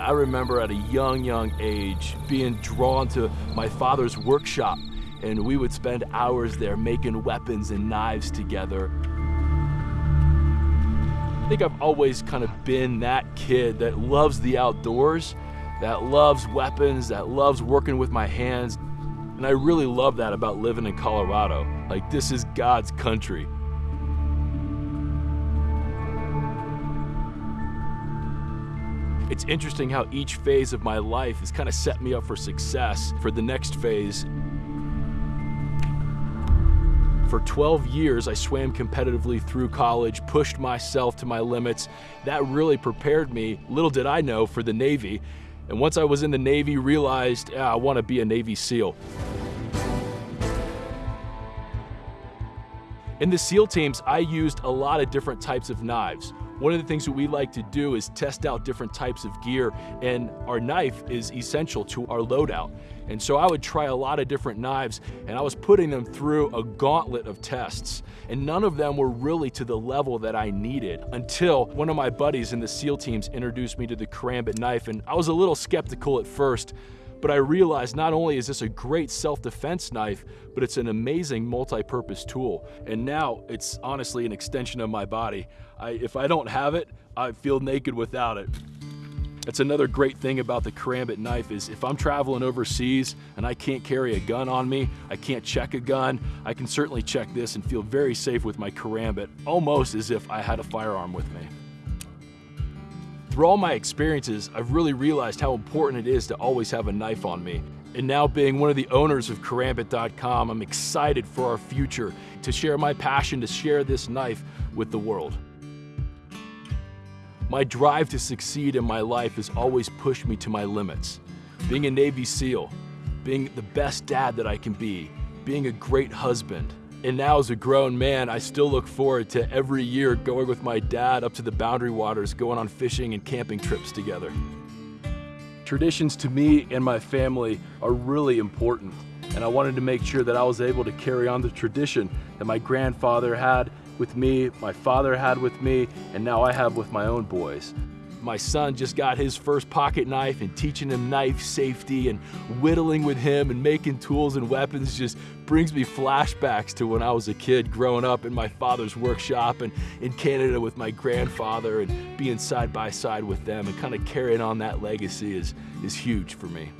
I remember at a young, young age being drawn to my father's workshop and we would spend hours there making weapons and knives together. I think I've always kind of been that kid that loves the outdoors, that loves weapons, that loves working with my hands. And I really love that about living in Colorado. Like, this is God's country. It's interesting how each phase of my life has kind of set me up for success for the next phase. For 12 years, I swam competitively through college, pushed myself to my limits. That really prepared me, little did I know, for the Navy. And once I was in the Navy, realized yeah, I want to be a Navy SEAL. In the SEAL teams, I used a lot of different types of knives. One of the things that we like to do is test out different types of gear, and our knife is essential to our loadout. And so I would try a lot of different knives, and I was putting them through a gauntlet of tests. And none of them were really to the level that I needed until one of my buddies in the SEAL teams introduced me to the Karambit knife, and I was a little skeptical at first, but I realized not only is this a great self-defense knife, but it's an amazing multi-purpose tool. And now it's honestly an extension of my body. I, if I don't have it, I feel naked without it. That's another great thing about the Karambit knife is if I'm traveling overseas and I can't carry a gun on me, I can't check a gun, I can certainly check this and feel very safe with my Karambit, almost as if I had a firearm with me. Through all my experiences, I've really realized how important it is to always have a knife on me. And now being one of the owners of Karambit.com, I'm excited for our future to share my passion to share this knife with the world. My drive to succeed in my life has always pushed me to my limits. Being a Navy SEAL, being the best dad that I can be, being a great husband, and now as a grown man, I still look forward to every year going with my dad up to the boundary waters, going on fishing and camping trips together. Traditions to me and my family are really important, and I wanted to make sure that I was able to carry on the tradition that my grandfather had with me, my father had with me, and now I have with my own boys. My son just got his first pocket knife and teaching him knife safety and whittling with him and making tools and weapons just brings me flashbacks to when I was a kid growing up in my father's workshop and in Canada with my grandfather and being side by side with them and kind of carrying on that legacy is, is huge for me.